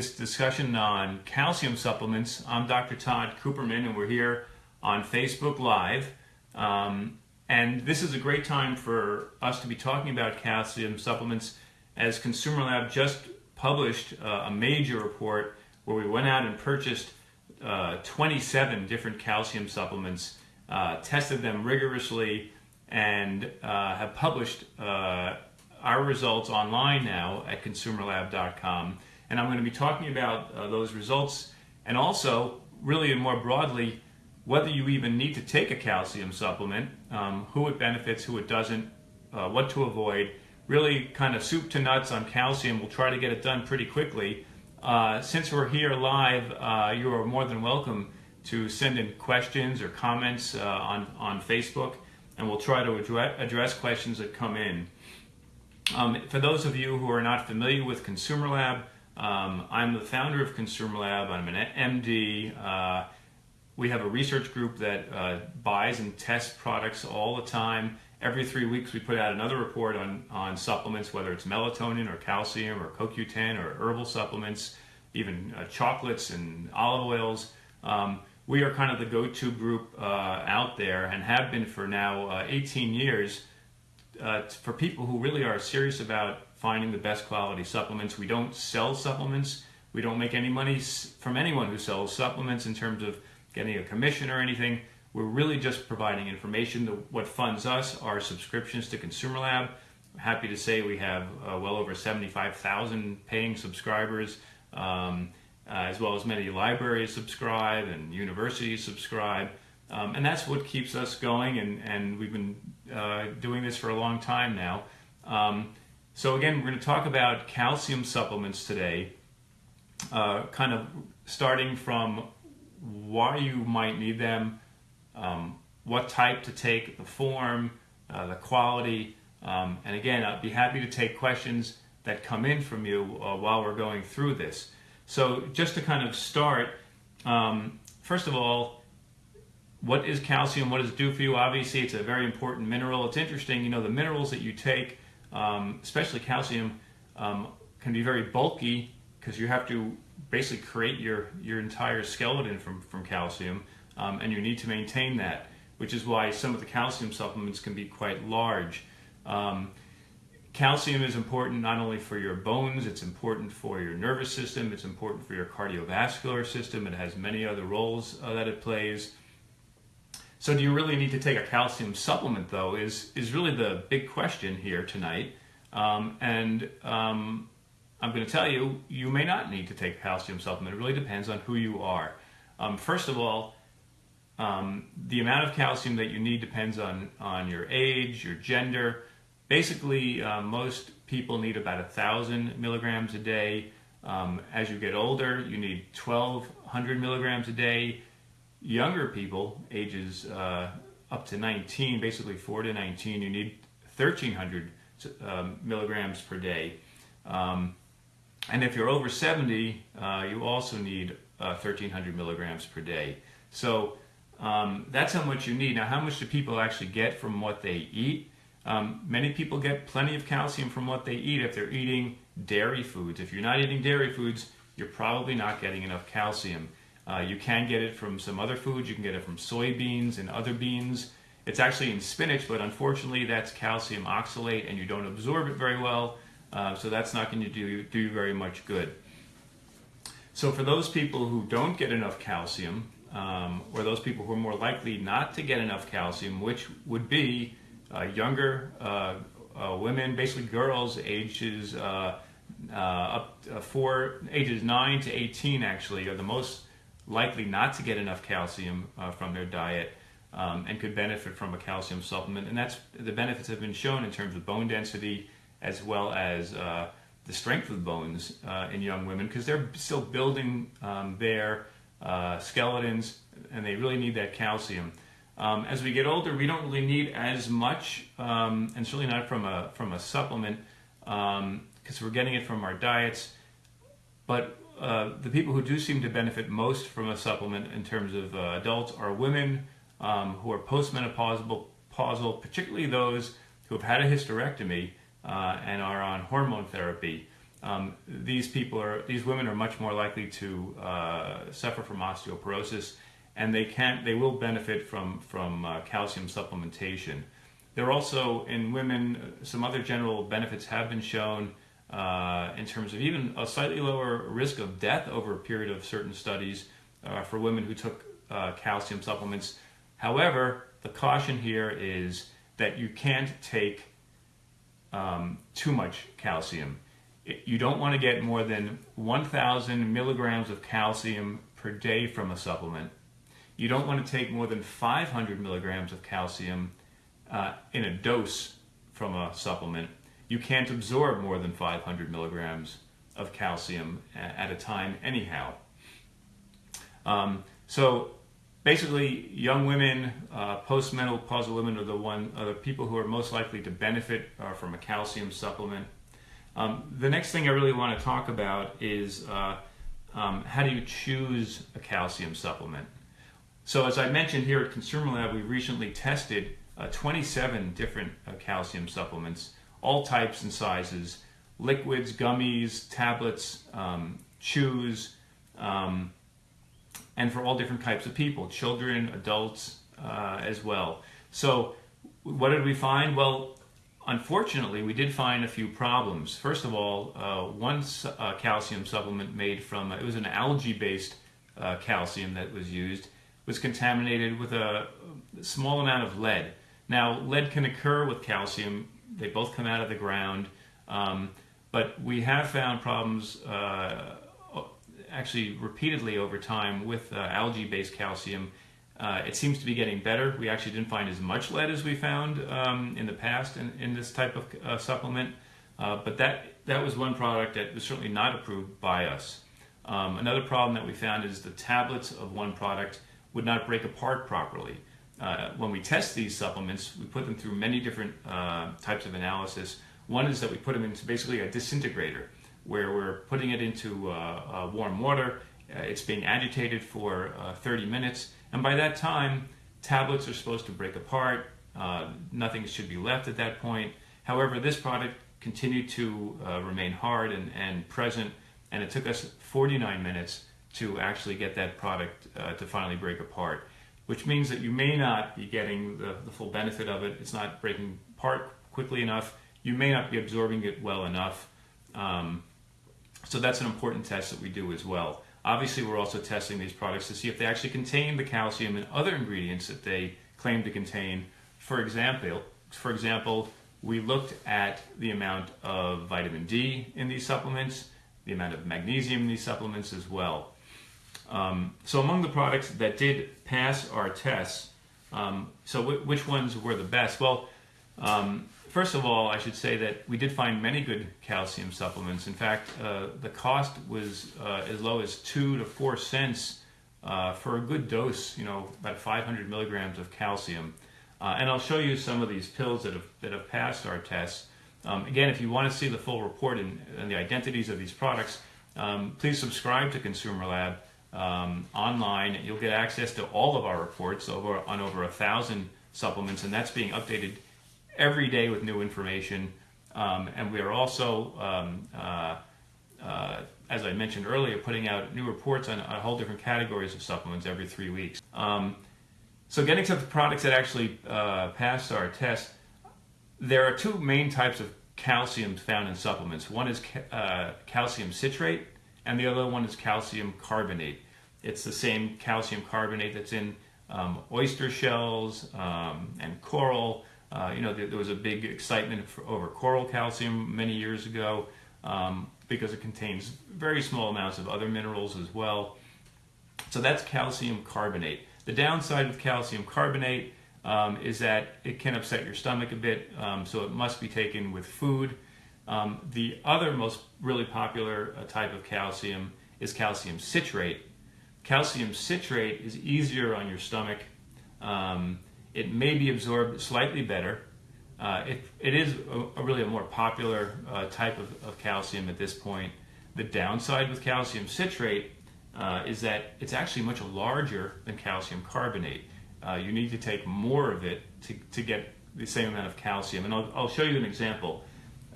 this discussion on calcium supplements. I'm Dr. Tod Cooperman, and we're here on Facebook Live. Um, and this is a great time for us to be talking about calcium supplements as Consumer Lab just published uh, a major report where we went out and purchased uh, 27 different calcium supplements, uh, tested them rigorously, and uh, have published uh, our results online now at consumerlab.com and I'm going to be talking about uh, those results and also, really and more broadly, whether you even need to take a calcium supplement, um, who it benefits, who it doesn't, uh, what to avoid. Really, kind of soup to nuts on calcium. We'll try to get it done pretty quickly. Uh, since we're here live, uh, you are more than welcome to send in questions or comments uh, on, on Facebook, and we'll try to address, address questions that come in. Um, for those of you who are not familiar with Consumer Lab, um, I'm the founder of Consumer Lab. I'm an MD. Uh, we have a research group that uh, buys and tests products all the time. Every three weeks, we put out another report on, on supplements, whether it's melatonin or calcium or CoQ10 or herbal supplements, even uh, chocolates and olive oils. Um, we are kind of the go-to group uh, out there and have been for now uh, 18 years uh, for people who really are serious about finding the best quality supplements. We don't sell supplements. We don't make any money from anyone who sells supplements in terms of getting a commission or anything. We're really just providing information. what funds us are subscriptions to Consumer Lab. I'm happy to say we have uh, well over 75,000 paying subscribers, um, uh, as well as many libraries subscribe and universities subscribe. Um, and that's what keeps us going, and, and we've been uh, doing this for a long time now. Um, so again, we're going to talk about calcium supplements today, uh, kind of starting from why you might need them, um, what type to take, the form, uh, the quality, um, and again, I'd be happy to take questions that come in from you uh, while we're going through this. So just to kind of start, um, first of all, what is calcium? What does it do for you? Obviously, it's a very important mineral. It's interesting, you know, the minerals that you take um, especially calcium, um, can be very bulky because you have to basically create your, your entire skeleton from, from calcium um, and you need to maintain that, which is why some of the calcium supplements can be quite large. Um, calcium is important not only for your bones, it's important for your nervous system, it's important for your cardiovascular system, it has many other roles uh, that it plays. So do you really need to take a calcium supplement though is, is really the big question here tonight. Um, and um, I'm going to tell you, you may not need to take a calcium supplement. It really depends on who you are. Um, first of all, um, the amount of calcium that you need depends on, on your age, your gender. Basically, uh, most people need about a thousand milligrams a day. Um, as you get older, you need 1200 milligrams a day younger people, ages uh, up to 19, basically 4 to 19, you need 1,300 um, milligrams per day. Um, and if you're over 70, uh, you also need uh, 1,300 milligrams per day. So um, that's how much you need. Now, how much do people actually get from what they eat? Um, many people get plenty of calcium from what they eat if they're eating dairy foods. If you're not eating dairy foods, you're probably not getting enough calcium. Uh, you can get it from some other foods. You can get it from soybeans and other beans. It's actually in spinach, but unfortunately that's calcium oxalate and you don't absorb it very well. Uh, so that's not going to do, do you very much good. So for those people who don't get enough calcium, um, or those people who are more likely not to get enough calcium, which would be uh, younger uh, uh, women, basically girls ages uh, uh, up for ages 9 to 18 actually are the most likely not to get enough calcium uh, from their diet um, and could benefit from a calcium supplement. And that's the benefits have been shown in terms of bone density as well as uh, the strength of the bones uh, in young women because they're still building um, their uh, skeletons and they really need that calcium. Um, as we get older, we don't really need as much, um, and certainly not from a from a supplement, because um, we're getting it from our diets. But uh, the people who do seem to benefit most from a supplement in terms of uh, adults are women um, who are postmenopausal, particularly those who have had a hysterectomy uh, and are on hormone therapy. um, these people are these women are much more likely to uh, suffer from osteoporosis, and they can they will benefit from from uh, calcium supplementation. There are also in women some other general benefits have been shown uh, in terms of even a slightly lower risk of death over a period of certain studies uh, for women who took uh, calcium supplements. However, the caution here is that you can't take um, too much calcium. It, you don't want to get more than 1,000 milligrams of calcium per day from a supplement. You don't want to take more than 500 milligrams of calcium uh, in a dose from a supplement. You can't absorb more than 500 milligrams of calcium at a time, anyhow. Um, so basically, young women, uh, postmenopausal women are the one, are the people who are most likely to benefit uh, from a calcium supplement. Um, the next thing I really want to talk about is uh, um, how do you choose a calcium supplement? So as I mentioned here at Consumer Lab, we recently tested uh, 27 different uh, calcium supplements, all types and sizes, liquids, gummies, tablets, um, chews, um, and for all different types of people, children, adults uh, as well. So what did we find? Well, unfortunately, we did find a few problems. First of all, uh, one uh, calcium supplement made from, it was an algae-based uh, calcium that was used, was contaminated with a small amount of lead. Now, lead can occur with calcium. They both come out of the ground. Um, but we have found problems uh, actually repeatedly over time with uh, algae-based calcium. Uh, it seems to be getting better. We actually didn't find as much lead as we found um, in the past in, in this type of uh, supplement, uh, but that, that was one product that was certainly not approved by us. Um, another problem that we found is the tablets of one product would not break apart properly. Uh, when we test these supplements, we put them through many different uh, types of analysis. One is that we put them into basically a disintegrator where we're putting it into uh, uh, warm water. Uh, it's being agitated for 30 minutes, and by that time, tablets are supposed to break apart. nothing should be left at that point. However, this product continued to remain hard and, and present, and it took us 49 minutes to actually get that product to finally break apart, which means that you may not be getting the, the, full benefit of it. It's not breaking apart quickly enough. You may not be absorbing it well enough. Um, so that's an important test that we do as well. Obviously, we're also testing these products to see if they actually contain the calcium and other ingredients that they claim to contain. For example, for example, we looked at the amount of vitamin D in these supplements, the amount of magnesium in these supplements as well. Um, so among the products that did pass our tests, um, so which ones were the best? Well, um, First of all, I should say that we did find many good calcium supplements. In fact, uh, the cost was uh, as low as two to four cents uh, for a good dose, you know, about 500 milligrams of calcium. Uh, and I'll show you some of these pills that have, that have passed our tests. Um, again, if you want to see the full report and, and the identities of these products, um, please subscribe to Consumer Lab um, online. You'll get access to all of our reports over, on over a thousand supplements, and that's being updated every day with new information. Um, and we are also, um, uh, uh, as I mentioned earlier, putting out new reports on a whole different categories of supplements every three weeks. Um, so getting to the products that actually uh, passed our test, there are two main types of calcium found in supplements. One is ca uh, calcium citrate, and the other one is calcium carbonate. It's the same calcium carbonate that's in um, oyster shells um, and coral, uh, you know, there, there, was a big excitement for, over coral calcium many years ago um, because it contains very small amounts of other minerals as well. So that's calcium carbonate. The downside with calcium carbonate um, is that it can upset your stomach a bit, um, so it must be taken with food. Um, the other most really popular uh, type of calcium is calcium citrate. Calcium citrate is easier on your stomach. Um, it may be absorbed slightly better. Uh, it, it is a, a really a more popular uh, type of, of, calcium at this point. The downside with calcium citrate uh, is that it's actually much larger than calcium carbonate. Uh, you need to take more of it to, to get the same amount of calcium. And I'll, I'll show you an example.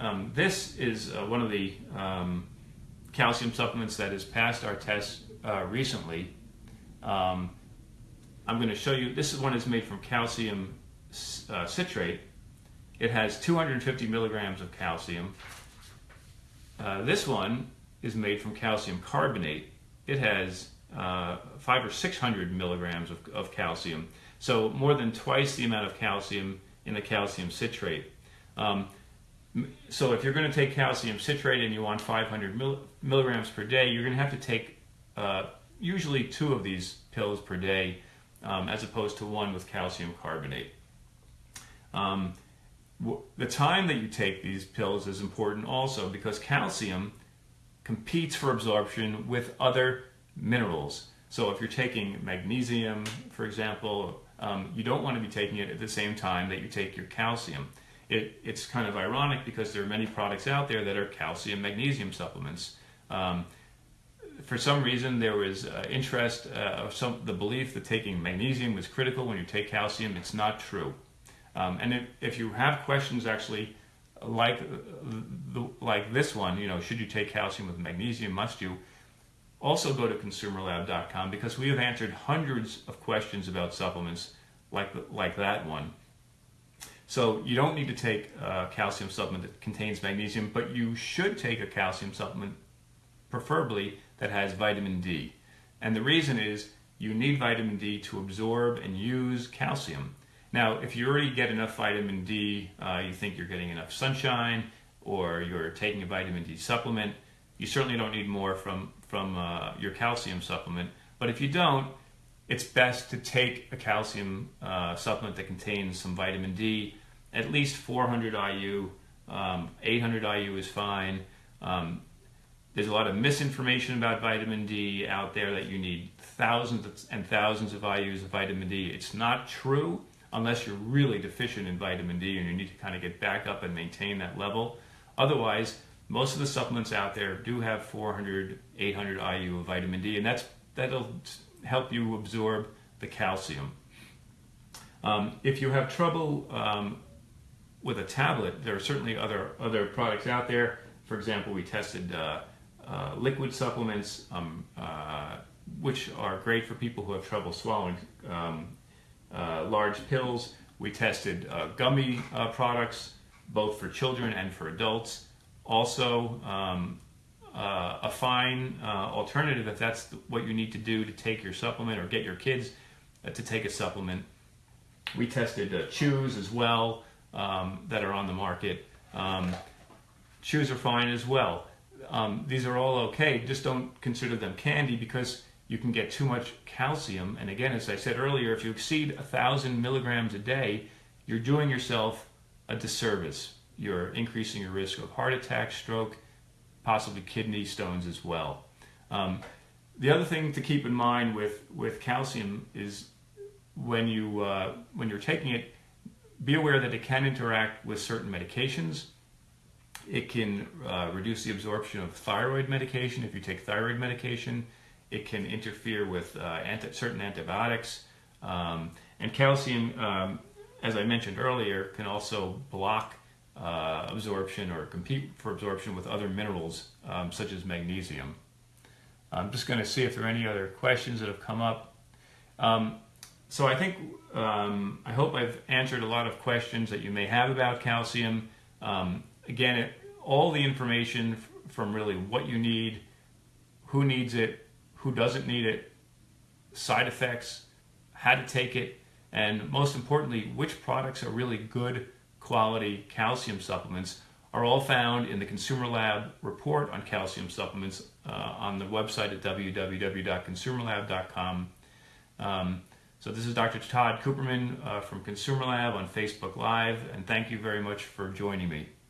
Um, this is uh, one of the um, calcium supplements that has passed our test uh, recently. Um, I'm going to show you, this is one that's made from calcium uh, citrate. It has 250 milligrams of calcium. Uh, this one is made from calcium carbonate. It has uh, five or 600 milligrams of, of calcium. So more than twice the amount of calcium in the calcium citrate. Um, so if you're going to take calcium citrate and you want 500 mil milligrams per day, you're going to have to take uh, usually two of these pills per day um, as opposed to one with calcium carbonate. Um, the time that you take these pills is important also because calcium competes for absorption with other minerals. So if you're taking magnesium, for example, um, you don't want to be taking it at the same time that you take your calcium. It, it's kind of ironic because there are many products out there that are calcium magnesium supplements. Um, for some reason, there was uh, interest, uh, some the belief that taking magnesium was critical when you take calcium. It's not true. Um, and if, if, you have questions, actually, like the, like this one, you know, should you take calcium with magnesium? Must you? Also, go to consumerlab.com because we have answered hundreds of questions about supplements like like that one. So you don't need to take a calcium supplement that contains magnesium, but you should take a calcium supplement, preferably that has vitamin D. And the reason is you need vitamin D to absorb and use calcium. Now, if you already get enough vitamin D, uh, you think you're getting enough sunshine, or you're taking a vitamin D supplement, you certainly don't need more from, from uh, your calcium supplement. But if you don't, it's best to take a calcium uh, supplement that contains some vitamin D, at least 400 IU. Um, 800 IU is fine. Um, there's a lot of misinformation about vitamin D out there that you need thousands and thousands of IUs of vitamin D. It's not true unless you're really deficient in vitamin D and you need to kind of get back up and maintain that level. Otherwise, most of the supplements out there do have 400, 800 IU of vitamin D, and that's that'll help you absorb the calcium. Um, if you have trouble um, with a tablet, there are certainly other other products out there. For example, we tested uh, uh, liquid supplements, um, uh, which are great for people who have trouble swallowing um, uh, large pills. We tested uh, gummy uh, products, both for children and for adults. Also, um, a fine alternative if that's what you need to do to take your supplement or get your kids to take a supplement. We tested chews as well um, that are on the market. Um, chews are fine as well um, these are all okay. Just don't consider them candy because you can get too much calcium. And again, as I said earlier, if you exceed a thousand milligrams a day, you're doing yourself a disservice. You're increasing your risk of heart attack, stroke, possibly kidney stones as well. Um, the other thing to keep in mind with, with calcium is when you uh, when you're taking it, be aware that it can interact with certain medications it can uh, reduce the absorption of thyroid medication if you take thyroid medication. It can interfere with uh, anti- certain antibiotics. Um, and calcium, um, as I mentioned earlier, can also block uh, absorption or compete for absorption with other minerals um, such as magnesium. I'm just going to see if there are any other questions that have come up. Um, so I think, um, I hope I've answered a lot of questions that you may have about calcium. Um, again, it, all the information from really what you need, who needs it, who doesn't need it, side effects, how to take it, and most importantly, which products are really good quality calcium supplements are all found in the Consumer Lab report on calcium supplements uh, on the website at www.consumerlab.com. Um, so this is Dr. Tod Cooperman uh, from Consumer Lab on Facebook Live, and thank you very much for joining me.